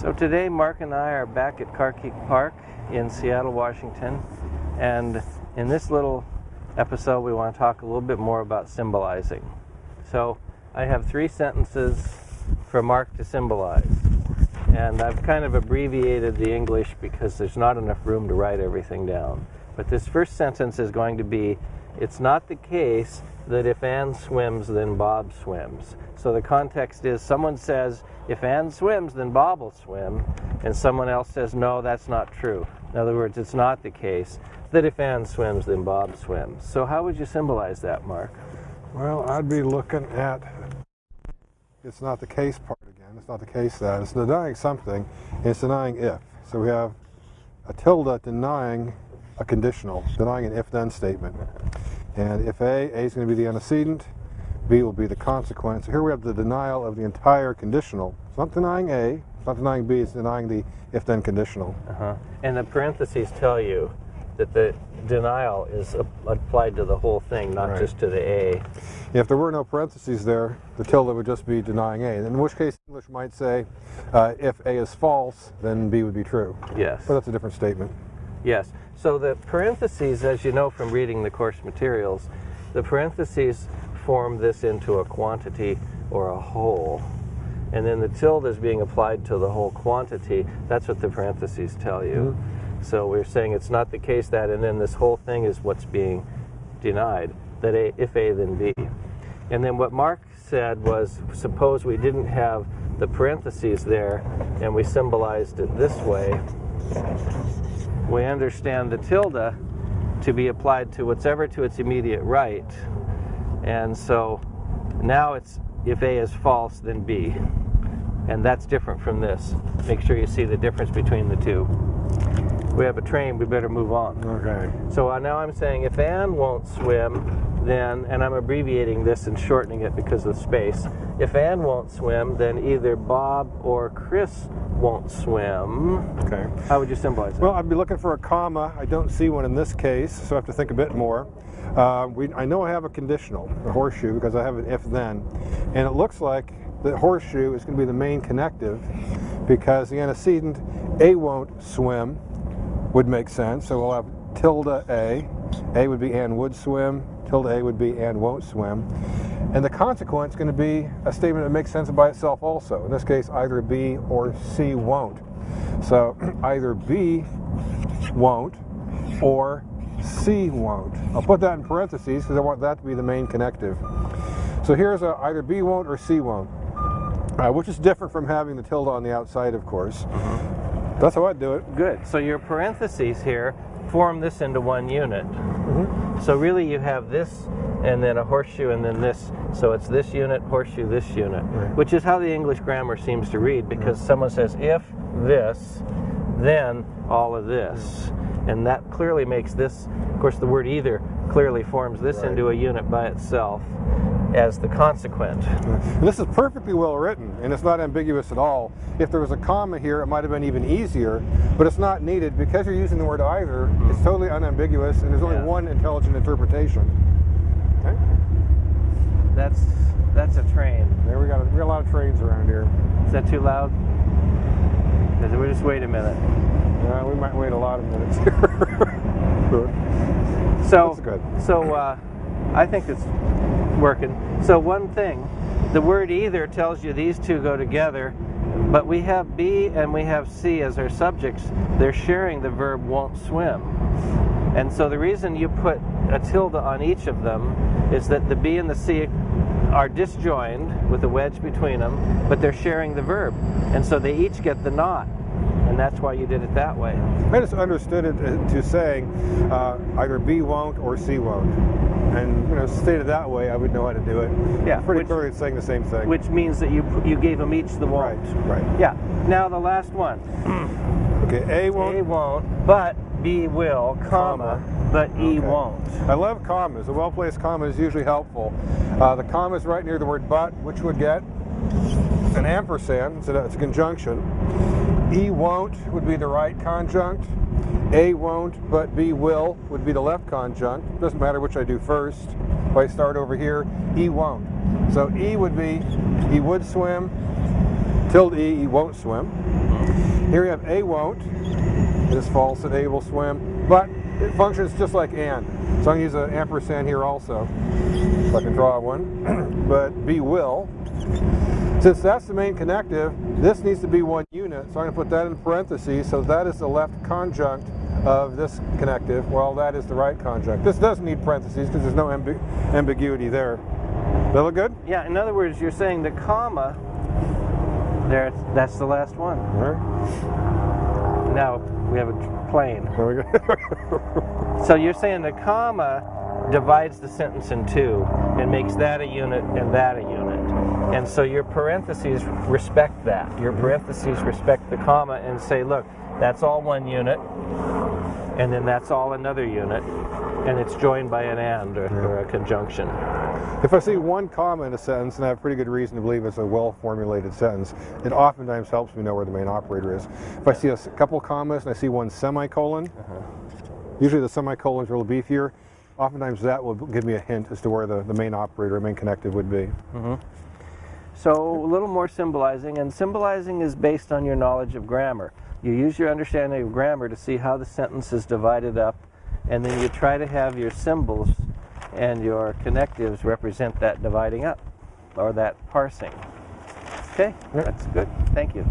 So today Mark and I are back at Carkeek Park in Seattle, Washington. And in this little episode we want to talk a little bit more about symbolizing. So I have three sentences for Mark to symbolize. And I've kind of abbreviated the English because there's not enough room to write everything down. But this first sentence is going to be, it's not the case that if Anne swims, then Bob swims. So the context is someone says, if Anne swims, then Bob will swim, and someone else says, no, that's not true. In other words, it's not the case that if Anne swims, then Bob swims. So how would you symbolize that, Mark? Well, I'd be looking at it's not the case part again. It's not the case that. It's denying something, it's denying if. So we have a tilde denying a conditional, denying an if-then statement. And if A, A is going to be the antecedent, B will be the consequence. So here we have the denial of the entire conditional. It's not denying A, it's not denying B, it's denying the if-then conditional. Uh-huh. And the parentheses tell you that the denial is applied to the whole thing, not right. just to the A. If there were no parentheses there, the tilde would just be denying A. In which case, English might say, uh, if A is false, then B would be true. Yes. But that's a different statement. Yes. So the parentheses, as you know from reading the course materials, the parentheses form this into a quantity or a whole. And then the tilde is being applied to the whole quantity. That's what the parentheses tell you. Mm -hmm. So we're saying it's not the case that, and then this whole thing is what's being denied, that a, if A, then B. And then what Mark said was, suppose we didn't have the parentheses there, and we symbolized it this way, we understand the tilde to be applied to whatever to its immediate right. And so now it's if A is false, then B. And that's different from this. Make sure you see the difference between the two. We have a train, we better move on. Okay. So now I'm saying if Anne won't swim, then, and I'm abbreviating this and shortening it because of space, if Ann won't swim, then either Bob or Chris won't swim. Okay. How would you symbolize it? Well, I'd be looking for a comma. I don't see one in this case, so I have to think a bit more. Uh, we, I know I have a conditional, a horseshoe, because I have an if-then, and it looks like the horseshoe is going to be the main connective because the antecedent, A won't swim, would make sense. So we'll have tilde A. A would be Ann would swim, tilde A would be Ann won't swim. And the consequence is going to be a statement that makes sense by itself also. In this case, either B or C won't. So either B won't or C won't. I'll put that in parentheses because I want that to be the main connective. So here's a, either B won't or C won't, uh, which is different from having the tilde on the outside, of course. Mm -hmm. That's how I do it. Good. So your parentheses here form this into one unit. Mm -hmm. So really you have this and then a horseshoe and then this. So it's this unit, horseshoe, this unit, right. which is how the English grammar seems to read because right. someone says if this, then all of this. And that clearly makes this, of course, the word either clearly forms this right. into a unit by itself as the consequent. This is perfectly well written, and it's not ambiguous at all. If there was a comma here, it might have been even easier, but it's not needed. Because you're using the word either, mm. it's totally unambiguous, and there's only yeah. one intelligent interpretation. Okay? That's that's a train. There we got a, we got a lot of trains around here. Is that too loud? We just wait a minute. Yeah, we might wait a lot of minutes. so That's good. So uh, I think it's working. So one thing, the word either tells you these two go together, but we have B and we have C as our subjects. They're sharing the verb won't swim. And so the reason you put a tilde on each of them is that the B and the C are disjoined with a wedge between them, but they're sharing the verb. And so they each get the not and that's why you did it that way. I just understood it to saying uh, either B won't or C won't. And you know, stated that way, I would know how to do it. Yeah, pretty which, clearly saying the same thing. Which means that you you gave them each the won't. Right, right. Yeah. Now the last one. okay, A won't. A won't, but B will, comma, comma. but E okay. won't. I love commas. A well-placed comma is usually helpful. Uh, the comma is right near the word but, which would get an ampersand, so it's a conjunction. E won't would be the right conjunct. A won't, but B will would be the left conjunct. Doesn't matter which I do first. If I start over here, E won't. So E would be, he would swim, tilde E, he won't swim. Here we have A won't. This false and A will swim, but it functions just like and. So I'm going to use an ampersand here also, so I can draw one. but B will. Since that's the main connective, this needs to be one unit, so I'm going to put that in parentheses, so that is the left conjunct of this connective, while that is the right conjunct. This does need parentheses because there's no ambi ambiguity there. That look good? Yeah, in other words, you're saying the comma, there, that's the last one. All right. Now we have a plane. There we go. So you're saying the comma divides the sentence in two and makes that a unit and that a unit. And so your parentheses respect that. Your mm-hmm. parentheses respect the comma and say, look, that's all one unit, and then that's all another unit, and it's joined by an and or, or a conjunction. If I see one comma in a sentence and I have pretty good reason to believe it's a well-formulated sentence, it oftentimes helps me know where the main operator is. If I see a couple commas and I see one semicolon, uh-huh. usually the semicolons are a little beefier, oftentimes that will give me a hint as to where the, the main operator, main connective would be. Mm-hmm. So a little more symbolizing, and symbolizing is based on your knowledge of grammar. You use your understanding of grammar to see how the sentence is divided up, and then you try to have your symbols and your connectives represent that dividing up or that parsing. Okay, that's good. Thank you.